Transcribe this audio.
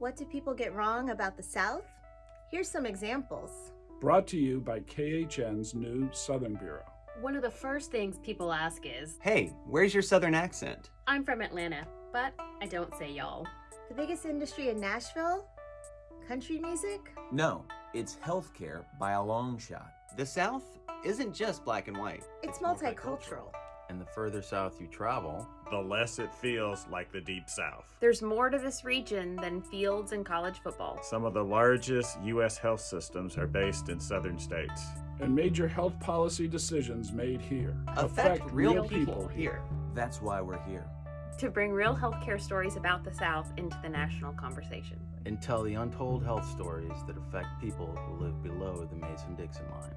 What do people get wrong about the South? Here's some examples. Brought to you by KHN's new Southern Bureau. One of the first things people ask is, Hey, where's your southern accent? I'm from Atlanta, but I don't say y'all. The biggest industry in Nashville? Country music? No, it's healthcare by a long shot. The South isn't just black and white. It's multicultural. And the further south you travel, the less it feels like the Deep South. There's more to this region than fields and college football. Some of the largest U.S. health systems are based in southern states. And major health policy decisions made here affect, real, people, here. That's why we're here. To bring real healthcare stories about the South into the national conversation. And tell the untold health stories that affect people who live below the Mason Dixon line.